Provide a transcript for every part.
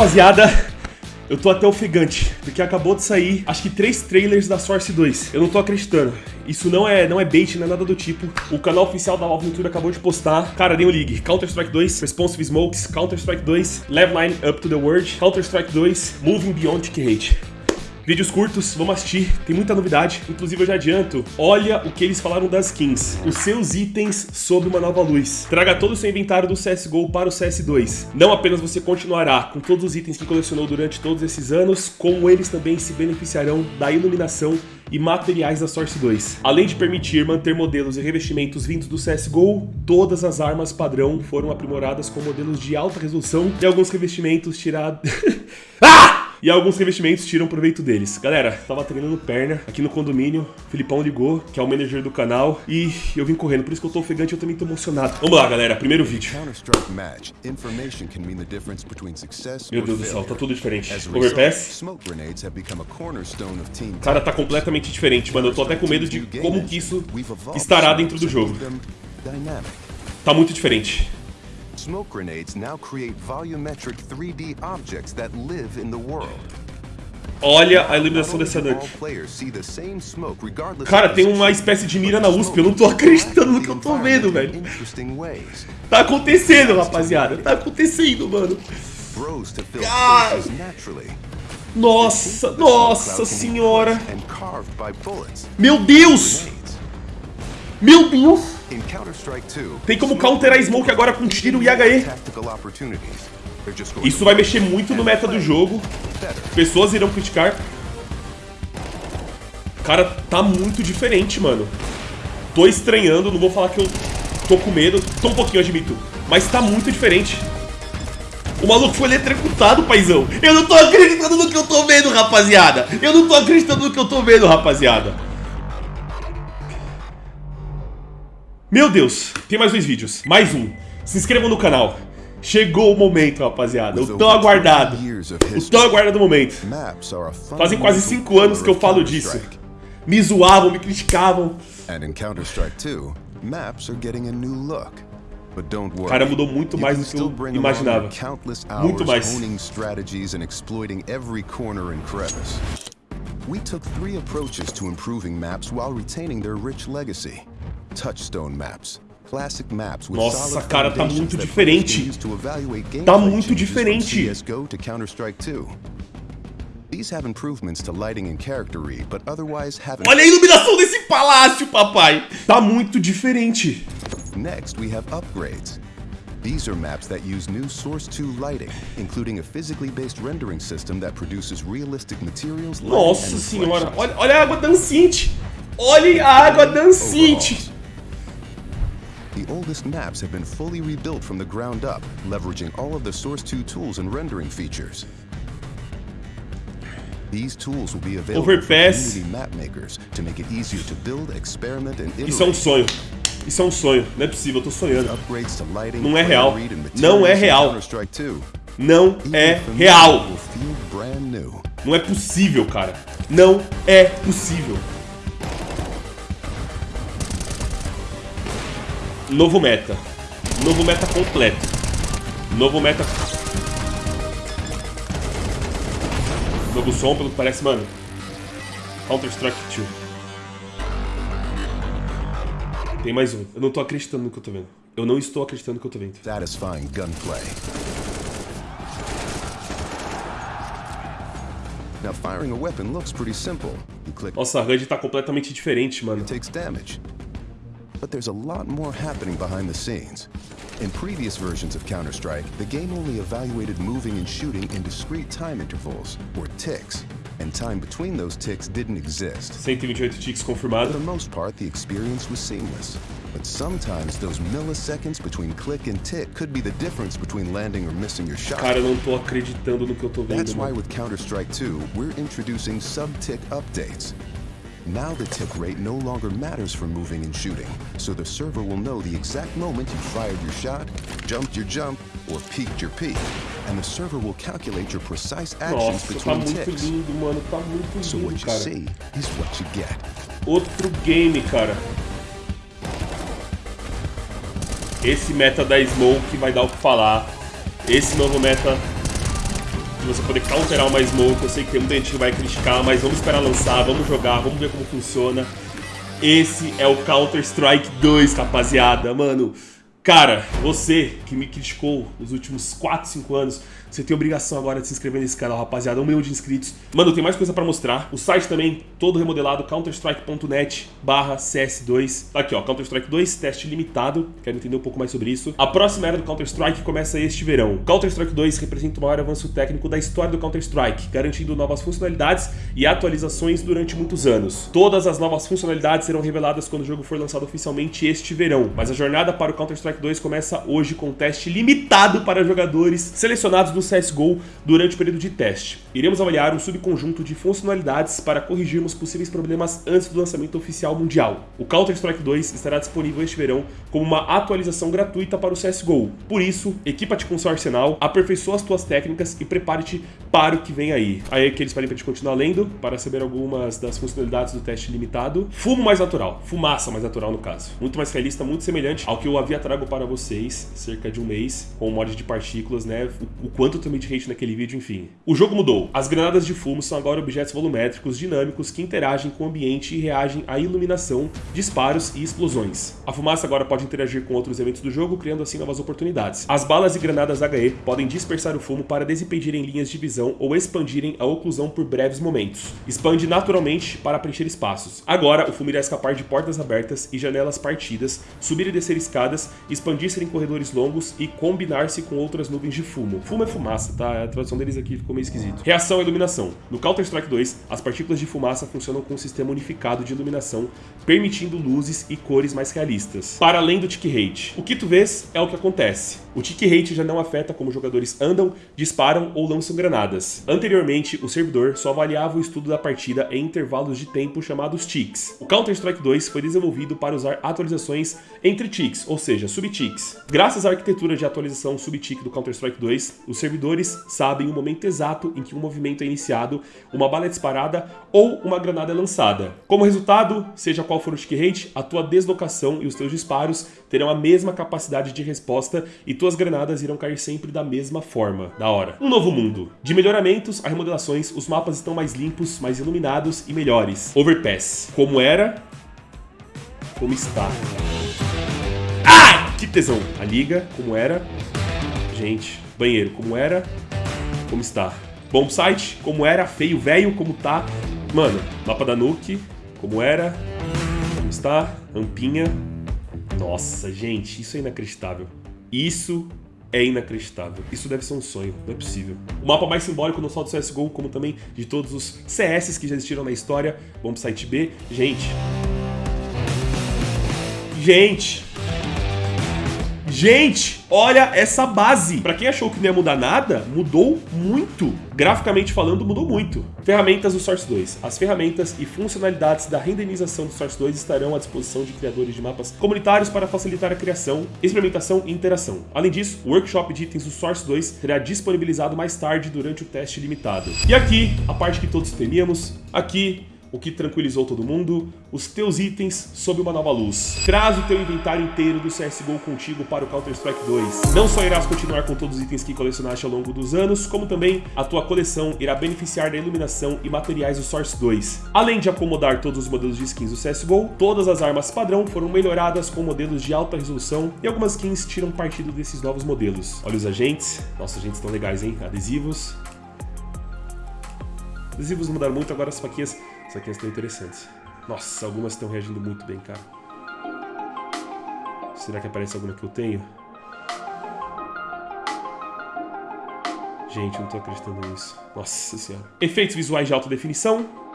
Rapaziada, eu tô até ofegante, porque acabou de sair, acho que três trailers da Source 2. Eu não tô acreditando. Isso não é, não é bait, não é nada do tipo. O canal oficial da Valve YouTube acabou de postar. Cara, New League, Counter-Strike 2, Responsive Smokes, Counter-Strike 2, Level Line Up to the World, Counter-Strike 2, Moving Beyond Hate. Vídeos curtos, vamos assistir, tem muita novidade. Inclusive eu já adianto, olha o que eles falaram das skins. Os seus itens sob uma nova luz. Traga todo o seu inventário do CSGO para o CS2. Não apenas você continuará com todos os itens que colecionou durante todos esses anos, como eles também se beneficiarão da iluminação e materiais da Source 2. Além de permitir manter modelos e revestimentos vindos do CSGO, todas as armas padrão foram aprimoradas com modelos de alta resolução e alguns revestimentos tirados... ah! E alguns revestimentos tiram proveito deles. Galera, tava treinando perna aqui no condomínio. Filipão ligou, que é o manager do canal. E eu vim correndo, por isso que eu tô ofegante e eu também tô emocionado. Vamos lá, galera, primeiro vídeo. Meu Deus do céu, tá tudo diferente. Overpass. Cara, tá completamente diferente, mano. Eu tô até com medo de como que isso estará dentro do jogo. Tá muito diferente. Smoke grenades now create volumetric 3D objects that live in the world. Olha a iluminação dessa noite. Cara, tem uma espécie de mira na USP. Eu não tô acreditando no que eu tô vendo, velho. Tá acontecendo, rapaziada. Tá acontecendo, mano. Ah. Nossa, nossa senhora. Meu Deus. Meu Deus. Tem como counterar a Smoke agora com tiro e HE. Isso vai mexer muito no meta do jogo. Pessoas irão criticar. Cara, tá muito diferente, mano. Tô estranhando, não vou falar que eu tô com medo. Tô um pouquinho, admito. Mas tá muito diferente. O maluco foi eletrocutado, paizão. Eu não tô acreditando no que eu tô vendo, rapaziada. Eu não tô acreditando no que eu tô vendo, rapaziada. Meu Deus, tem mais dois vídeos. Mais um. Se inscrevam no canal. Chegou o momento, rapaziada. O tão aguardado. O tão aguardado momento. Fazem quase 5 anos que eu falo disso. Me zoavam, me criticavam. Cara, mudou muito mais do que eu imaginava. Muito mais. We took three approaches to improving maps while retaining their rich legacy. Touchstone maps. Classic maps with Nossa, cara, tá muito diferente. Tá muito diferente. CS:GO to Counter-Strike 2. These have improvements to lighting and character read, but otherwise haven't Olha a iluminação desse palácio, papai. Tá muito diferente. Next, we have upgrades. These are maps that use new Source 2 lighting, including a physically based rendering system that produces realistic materials. Nossa senhora, olha, olha a água dancinte. Olha a água dancinte. The oldest maps have been fully rebuilt from the ground up, leveraging all of the Source 2 tools and rendering features. These tools will be available Overpass. for community map makers to make it easier to build, experiment and iterate. Isso é um sonho. Isso é um sonho. Não é possível, eu tô sonhando. Não é real. Não é real. Não é real. Não é possível, cara. Não é possível. Novo meta. Novo meta completo. Novo meta... Novo som, pelo que parece, mano. Counter-Strike 2. Tem mais um. Eu não tô acreditando no que eu tô vendo. Eu não estou acreditando no que eu tô vendo. Satisfying gunplay. Now firing a weapon looks pretty simple. Nossa, a HUD tá completamente diferente, mano. It takes damage. But there's a lot more happening behind the scenes. In previous versions of Counter-Strike, the game only evaluated moving and shooting in discrete time intervals, or ticks, and time between those ticks didn't exist. 128 ticks confirmado. For the most part, the experience was seamless. But sometimes those milliseconds between click and tick could be the difference between landing or missing your shot. Cara, não tô acreditando no que eu tô vendo. That's why with Counter-Strike 2, we're introducing sub-tick updates. Now the tick rate no longer matters for moving and shooting, so the server will know the exact moment you fired your shot, jumped your jump, or peeked your peek. And the server will calculate your precise actions Nossa, between tá ticks. Lindo, mano, tá muito so what you cara. see is what you get. Outro game, cara. Esse meta da Smoke vai dar o que falar. Esse novo meta você poder counterar uma smoke. Eu sei que tem muita gente que vai criticar, mas vamos esperar lançar, vamos jogar, vamos ver como funciona. Esse é o Counter-Strike 2, rapaziada. Mano, cara, você que me criticou nos últimos 4, 5 anos, você tem obrigação agora de se inscrever nesse canal, rapaziada. Um milhão de inscritos. Mano, tem mais coisa pra mostrar. O site também, todo remodelado, counterstrike.net barra CS2. Tá aqui, ó, Counter-Strike 2, teste limitado. Quero entender um pouco mais sobre isso. A próxima era do Counter-Strike começa este verão. Counter-Strike 2 representa o maior avanço técnico da história do Counter-Strike, garantindo novas funcionalidades e atualizações durante muitos anos. Todas as novas funcionalidades serão reveladas quando o jogo for lançado oficialmente este verão. Mas a jornada para o Counter-Strike 2 começa hoje com um teste limitado para jogadores selecionados do CSGO durante o período de teste. Iremos avaliar um subconjunto de funcionalidades para corrigirmos possíveis problemas antes do lançamento oficial mundial. O Counter-Strike 2 estará disponível este verão como uma atualização gratuita para o CSGO. Por isso, equipa-te com seu arsenal, aperfeiçoa as tuas técnicas e prepare-te para o que vem aí. Aí é que eles pedem para gente continuar lendo, para saber algumas das funcionalidades do teste limitado. Fumo mais natural, fumaça mais natural no caso. Muito mais realista, muito semelhante ao que eu havia trago para vocês cerca de um mês, com o mod de partículas, né? O, o quanto eu de hate naquele vídeo, enfim. O jogo mudou. As granadas de fumo são agora objetos volumétricos dinâmicos que interagem com o ambiente e reagem à iluminação, disparos e explosões. A fumaça agora pode interagir com outros eventos do jogo, criando assim novas oportunidades. As balas e granadas HE podem dispersar o fumo para desimpedirem linhas de visão ou expandirem a oclusão por breves momentos. Expande naturalmente para preencher espaços. Agora, o fumo irá escapar de portas abertas e janelas partidas, subir e descer escadas, expandir-se em corredores longos e combinar-se com outras nuvens de fumo. Fumo é fumaça, tá? A tradução deles aqui ficou meio esquisito. Reação à iluminação. No Counter-Strike 2, as partículas de fumaça funcionam com um sistema unificado de iluminação, permitindo luzes e cores mais realistas. Para além do tick rate. O que tu vês é o que acontece. O tick rate já não afeta como jogadores andam, disparam ou lançam granadas. Anteriormente, o servidor só avaliava o estudo da partida em intervalos de tempo chamados ticks. O Counter-Strike 2 foi desenvolvido para usar atualizações entre ticks, ou seja, subticks. Graças à arquitetura de atualização subtick do Counter-Strike 2, o servidor servidores sabem o momento exato em que um movimento é iniciado, uma bala é disparada ou uma granada é lançada. Como resultado, seja qual for o tick rate, a tua deslocação e os teus disparos terão a mesma capacidade de resposta e tuas granadas irão cair sempre da mesma forma. Da hora. Um novo mundo. De melhoramentos a remodelações, os mapas estão mais limpos, mais iluminados e melhores. Overpass. Como era, como está. Ah! Que tesão! A liga, como era. Gente, Banheiro, como era, como está. Bom site, como era, feio, velho, como tá. Mano, mapa da Nuke, como era, como está, rampinha. Nossa, gente, isso é inacreditável. Isso é inacreditável. Isso deve ser um sonho, não é possível. O mapa mais simbólico não só do CSGO, como também de todos os CS que já existiram na história. Vamos pro site B. Gente. Gente. Gente, olha essa base. Para quem achou que não ia mudar nada, mudou muito. Graficamente falando, mudou muito. Ferramentas do Source 2. As ferramentas e funcionalidades da renderização do Source 2 estarão à disposição de criadores de mapas comunitários para facilitar a criação, experimentação e interação. Além disso, o workshop de itens do Source 2 será disponibilizado mais tarde durante o teste limitado. E aqui, a parte que todos temíamos, aqui o que tranquilizou todo mundo, os teus itens sob uma nova luz. Traz o teu inventário inteiro do CSGO contigo para o Counter-Strike 2. Não só irás continuar com todos os itens que colecionaste ao longo dos anos, como também a tua coleção irá beneficiar da iluminação e materiais do Source 2. Além de acomodar todos os modelos de skins do CSGO, todas as armas padrão foram melhoradas com modelos de alta resolução e algumas skins tiram partido desses novos modelos. Olha os agentes, nossos agentes estão legais, hein? Adesivos. Adesivos não mudaram muito, agora as faquinhas essas aqui estão interessantes. Nossa, algumas estão reagindo muito bem, cara. Será que aparece alguma que eu tenho? Gente, eu não tô acreditando nisso. Nossa senhora. Efeitos visuais de alta definição.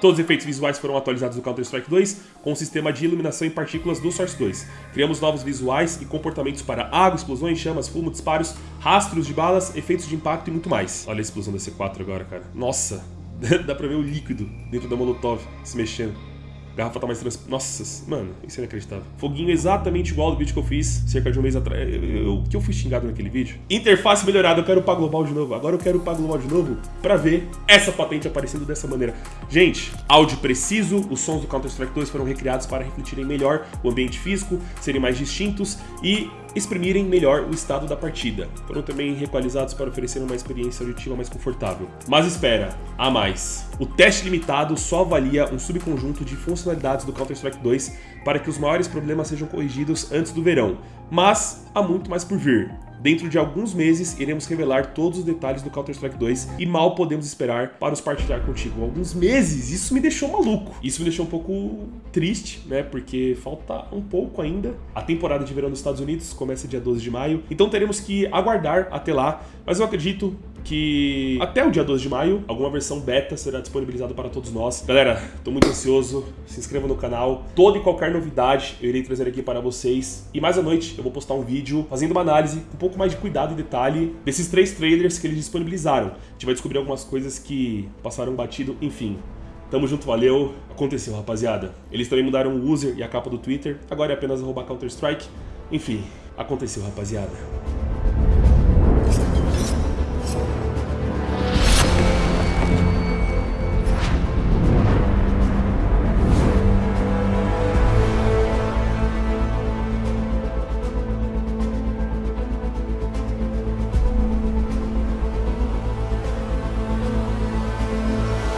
Todos os efeitos visuais foram atualizados no Counter-Strike 2 com o sistema de iluminação em partículas do Source 2. Criamos novos visuais e comportamentos para água, explosões, chamas, fumo, disparos, rastros de balas, efeitos de impacto e muito mais. Olha a explosão da C4 agora, cara. Nossa, dá pra ver o líquido dentro da Molotov se mexendo garrafa tá mais trans... Nossa, mano, isso é inacreditável. Foguinho exatamente igual ao vídeo que eu fiz cerca de um mês atrás. O que eu fui xingado naquele vídeo? Interface melhorada, eu quero upar global de novo. Agora eu quero upar global de novo pra ver essa patente aparecendo dessa maneira. Gente, áudio preciso, os sons do Counter-Strike 2 foram recriados para refletirem melhor o ambiente físico, serem mais distintos e exprimirem melhor o estado da partida. Foram também requalizados para oferecer uma experiência auditiva mais confortável. Mas espera, há mais. O teste limitado só avalia um subconjunto de funcionalidades do Counter-Strike 2 para que os maiores problemas sejam corrigidos antes do verão, mas há muito mais por vir. Dentro de alguns meses, iremos revelar todos os detalhes do Counter-Strike 2 e mal podemos esperar para os partilhar contigo. Alguns meses? Isso me deixou maluco. Isso me deixou um pouco triste, né? Porque falta um pouco ainda. A temporada de verão dos Estados Unidos começa dia 12 de maio, então teremos que aguardar até lá. Mas eu acredito que até o dia 12 de maio, alguma versão beta será disponibilizada para todos nós. Galera, tô muito ansioso, se inscreva no canal. Toda e qualquer novidade eu irei trazer aqui para vocês. E mais à noite eu vou postar um vídeo fazendo uma análise com um pouco mais de cuidado e detalhe desses três trailers que eles disponibilizaram. A gente vai descobrir algumas coisas que passaram batido, enfim. Tamo junto, valeu. Aconteceu, rapaziada. Eles também mudaram o user e a capa do Twitter. Agora é apenas arroba Counter-Strike. Enfim, aconteceu, rapaziada.